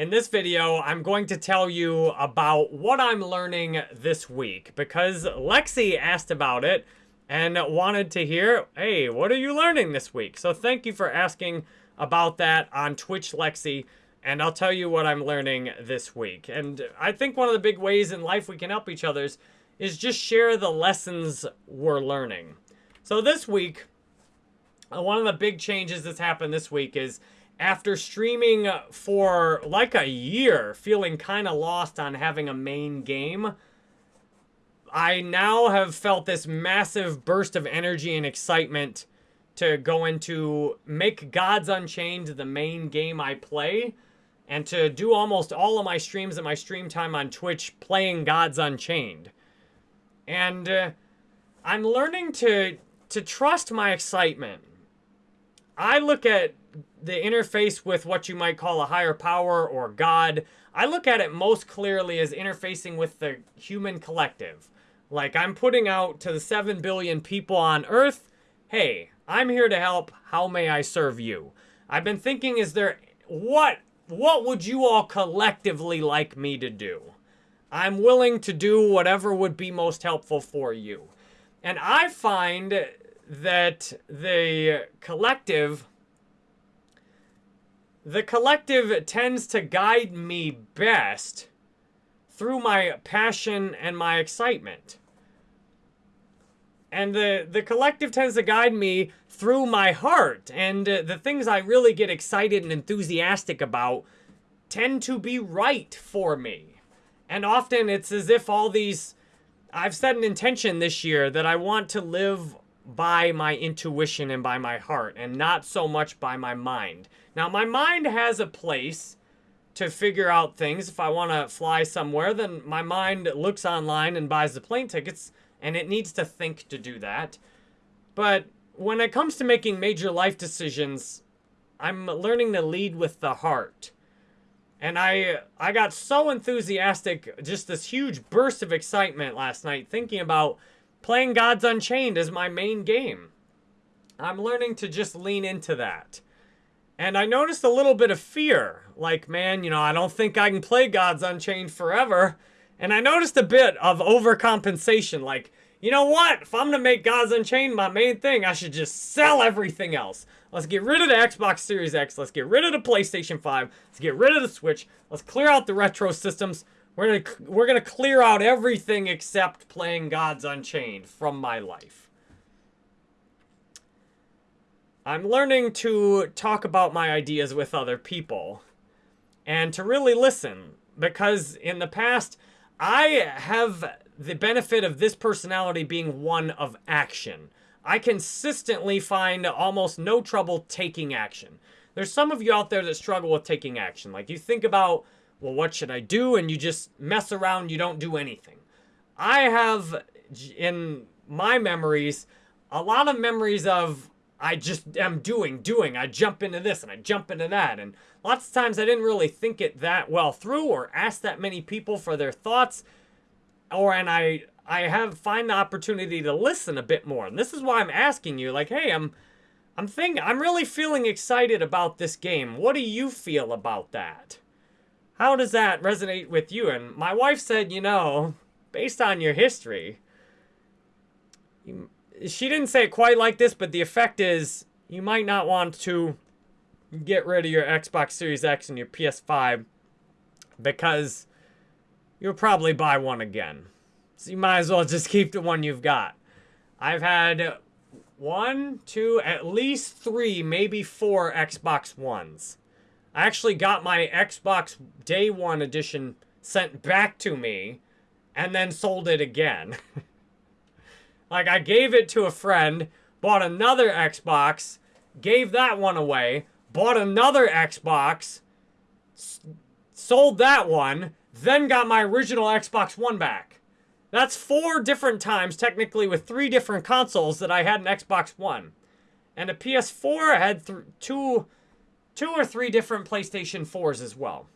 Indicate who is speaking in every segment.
Speaker 1: In this video, I'm going to tell you about what I'm learning this week because Lexi asked about it and wanted to hear, hey, what are you learning this week? So thank you for asking about that on Twitch Lexi and I'll tell you what I'm learning this week. And I think one of the big ways in life we can help each other is just share the lessons we're learning. So this week, one of the big changes that's happened this week is after streaming for like a year, feeling kind of lost on having a main game, I now have felt this massive burst of energy and excitement to go into make Gods Unchained the main game I play and to do almost all of my streams and my stream time on Twitch playing Gods Unchained. And uh, I'm learning to to trust my excitement. I look at the interface with what you might call a higher power or God, I look at it most clearly as interfacing with the human collective. Like I'm putting out to the 7 billion people on Earth, hey, I'm here to help. How may I serve you? I've been thinking, is there, what, what would you all collectively like me to do? I'm willing to do whatever would be most helpful for you. And I find that the collective the collective tends to guide me best through my passion and my excitement. And the, the collective tends to guide me through my heart. And uh, the things I really get excited and enthusiastic about tend to be right for me. And often it's as if all these... I've set an intention this year that I want to live by my intuition and by my heart and not so much by my mind. Now, my mind has a place to figure out things. If I want to fly somewhere, then my mind looks online and buys the plane tickets, and it needs to think to do that. But when it comes to making major life decisions, I'm learning to lead with the heart. And I I got so enthusiastic, just this huge burst of excitement last night thinking about playing Gods Unchained as my main game. I'm learning to just lean into that. And I noticed a little bit of fear. Like, man, you know, I don't think I can play Gods Unchained forever. And I noticed a bit of overcompensation. Like, you know what? If I'm going to make Gods Unchained my main thing, I should just sell everything else. Let's get rid of the Xbox Series X. Let's get rid of the PlayStation 5. Let's get rid of the Switch. Let's clear out the retro systems. We're gonna we're gonna clear out everything except playing Gods Unchained from my life. I'm learning to talk about my ideas with other people and to really listen because in the past I have the benefit of this personality being one of action. I consistently find almost no trouble taking action. There's some of you out there that struggle with taking action. Like you think about well, what should I do? And you just mess around, you don't do anything. I have, in my memories, a lot of memories of I just am doing, doing. I jump into this and I jump into that. And lots of times I didn't really think it that well through or ask that many people for their thoughts. Or, and I, I have, find the opportunity to listen a bit more. And this is why I'm asking you, like, hey, I'm, I'm thinking, I'm really feeling excited about this game. What do you feel about that? How does that resonate with you? And my wife said, you know, based on your history, you, she didn't say it quite like this, but the effect is you might not want to get rid of your Xbox Series X and your PS5 because you'll probably buy one again. So you might as well just keep the one you've got. I've had one, two, at least three, maybe four Xbox Ones. I actually got my Xbox Day 1 edition sent back to me and then sold it again. like, I gave it to a friend, bought another Xbox, gave that one away, bought another Xbox, sold that one, then got my original Xbox One back. That's four different times, technically, with three different consoles that I had an Xbox One. And a PS4 had two two or three different PlayStation 4s as well.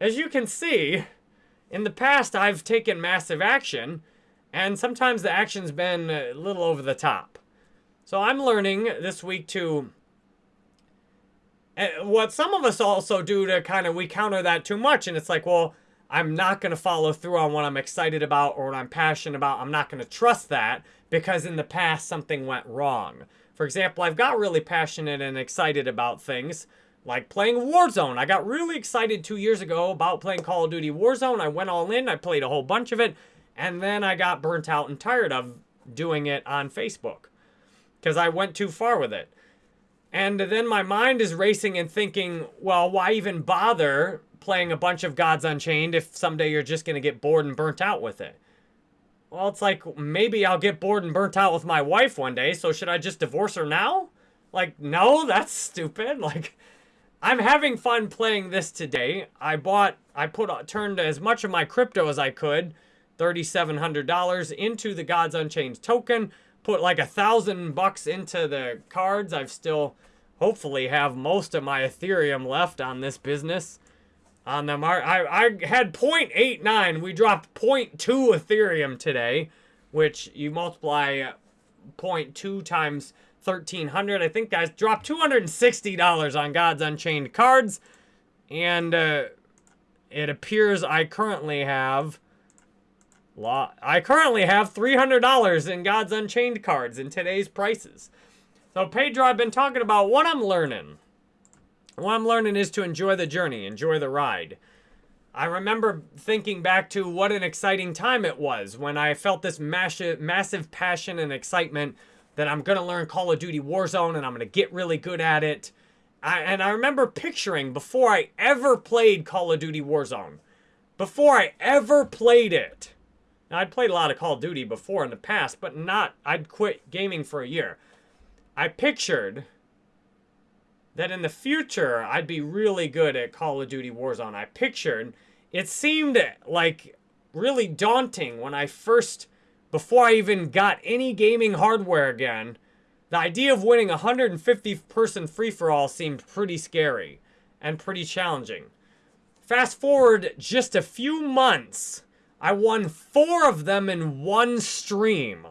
Speaker 1: As you can see, in the past I've taken massive action, and sometimes the action's been a little over the top. So I'm learning this week to And what some of us also do to kind of we counter that too much, and it's like, well, I'm not going to follow through on what I'm excited about or what I'm passionate about. I'm not going to trust that because in the past something went wrong. For example, I've got really passionate and excited about things like playing Warzone. I got really excited two years ago about playing Call of Duty Warzone. I went all in, I played a whole bunch of it, and then I got burnt out and tired of doing it on Facebook because I went too far with it. And then my mind is racing and thinking, well, why even bother playing a bunch of Gods Unchained if someday you're just going to get bored and burnt out with it. Well, it's like, maybe I'll get bored and burnt out with my wife one day, so should I just divorce her now? Like, no, that's stupid. Like, I'm having fun playing this today. I bought, I put, uh, turned as much of my crypto as I could, $3,700 into the Gods Unchained token, put like a thousand bucks into the cards. I've still, hopefully, have most of my Ethereum left on this business on them. I, I, I had 0.89. We dropped 0.2 Ethereum today, which you multiply 0.2 times 1300. I think guys dropped $260 on Gods Unchained cards. And uh, it appears I currently have... I currently have $300 in Gods Unchained cards in today's prices. So Pedro, I've been talking about what I'm learning. What I'm learning is to enjoy the journey, enjoy the ride. I remember thinking back to what an exciting time it was when I felt this massive, massive passion and excitement that I'm going to learn Call of Duty Warzone and I'm going to get really good at it. I, and I remember picturing before I ever played Call of Duty Warzone, before I ever played it. Now, I'd played a lot of Call of Duty before in the past, but not, I'd quit gaming for a year. I pictured that in the future I'd be really good at Call of Duty Warzone. I pictured it seemed like really daunting when I first, before I even got any gaming hardware again, the idea of winning a 150 person free for all seemed pretty scary and pretty challenging. Fast forward just a few months, I won four of them in one stream.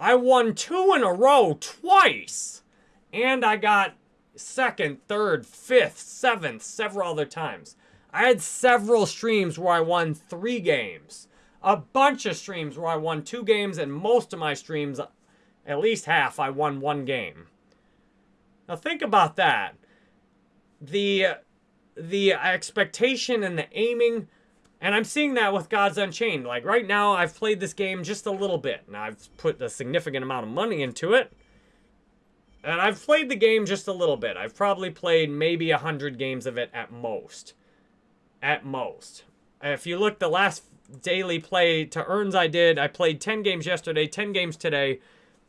Speaker 1: I won two in a row twice. And I got second, third, fifth, seventh, several other times. I had several streams where I won three games. A bunch of streams where I won two games, and most of my streams, at least half, I won one game. Now think about that. The the expectation and the aiming, and I'm seeing that with Gods Unchained. Like right now, I've played this game just a little bit, and I've put a significant amount of money into it. And I've played the game just a little bit. I've probably played maybe 100 games of it at most. At most. If you look the last daily play to earns I did, I played 10 games yesterday, 10 games today,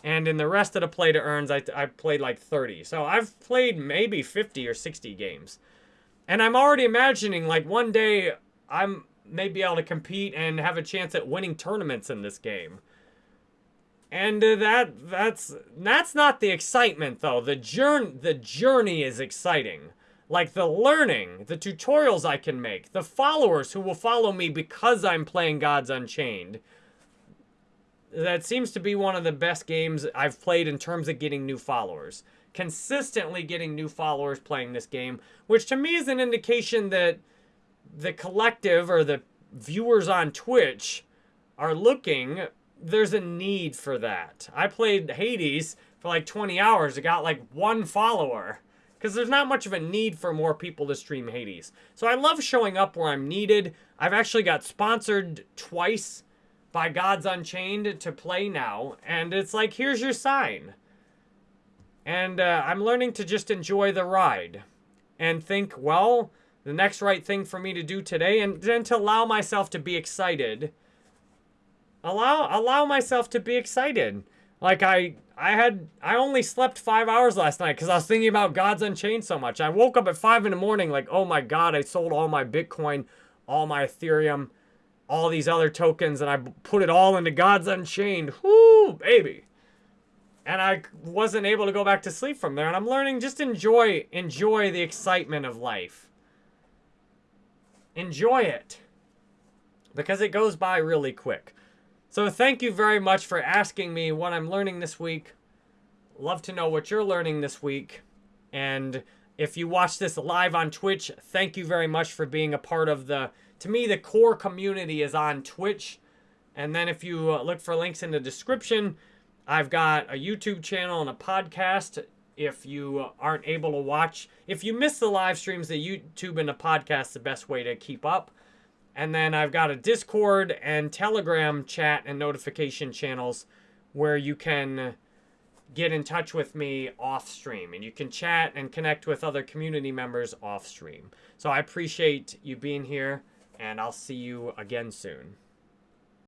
Speaker 1: and in the rest of the play to earns, I, I played like 30. So I've played maybe 50 or 60 games. And I'm already imagining like one day I'm maybe able to compete and have a chance at winning tournaments in this game. And uh, that that's that's not the excitement though. The journey the journey is exciting. Like the learning, the tutorials I can make, the followers who will follow me because I'm playing Gods Unchained. That seems to be one of the best games I've played in terms of getting new followers. Consistently getting new followers playing this game, which to me is an indication that the collective or the viewers on Twitch are looking there's a need for that. I played Hades for like 20 hours. It got like one follower. Because there's not much of a need for more people to stream Hades. So I love showing up where I'm needed. I've actually got sponsored twice by Gods Unchained to play now. And it's like, here's your sign. And uh, I'm learning to just enjoy the ride. And think, well, the next right thing for me to do today. And then to allow myself to be excited allow allow myself to be excited. Like I I had I only slept five hours last night because I was thinking about Gods Unchained so much. I woke up at five in the morning like, oh my god, I sold all my Bitcoin, all my Ethereum, all these other tokens, and I put it all into Gods Unchained. Whoo, baby. And I wasn't able to go back to sleep from there. And I'm learning just enjoy enjoy the excitement of life. Enjoy it. Because it goes by really quick. So thank you very much for asking me what I'm learning this week. Love to know what you're learning this week. And If you watch this live on Twitch, thank you very much for being a part of the, to me, the core community is on Twitch. And then if you uh, look for links in the description, I've got a YouTube channel and a podcast. If you aren't able to watch, if you miss the live streams, the YouTube and the podcast the best way to keep up. And then I've got a Discord and Telegram chat and notification channels where you can get in touch with me off stream and you can chat and connect with other community members off stream. So I appreciate you being here and I'll see you again soon.